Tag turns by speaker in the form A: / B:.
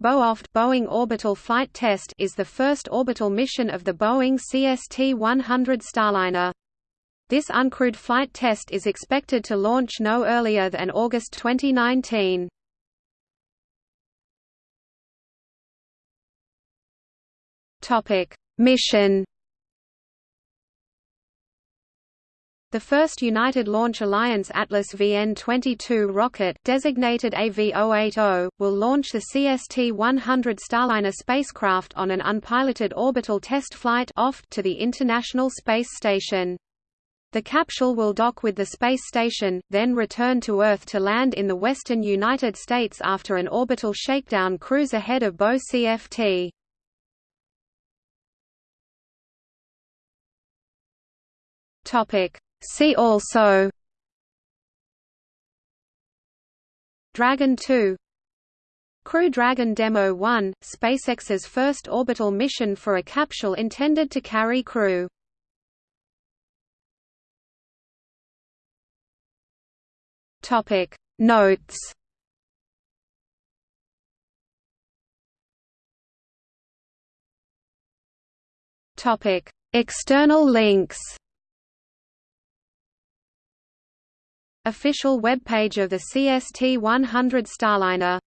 A: BOOFT Boeing Orbital Flight Test is the first orbital mission of the Boeing CST-100 Starliner. This uncrewed flight test is expected to launch no earlier than August 2019. Topic: Mission The first United Launch Alliance Atlas VN-22 rocket designated AV-080, will launch the CST-100 Starliner spacecraft on an unpiloted orbital test flight to the International Space Station. The capsule will dock with the space station, then return to Earth to land in the western United States after an orbital shakedown cruise ahead of BO CFT. Topic See also Dragon 2 Crew Dragon Demo 1, SpaceX's first orbital mission for a capsule intended to carry crew. Topic Notes Topic External links Official webpage of the CST-100 Starliner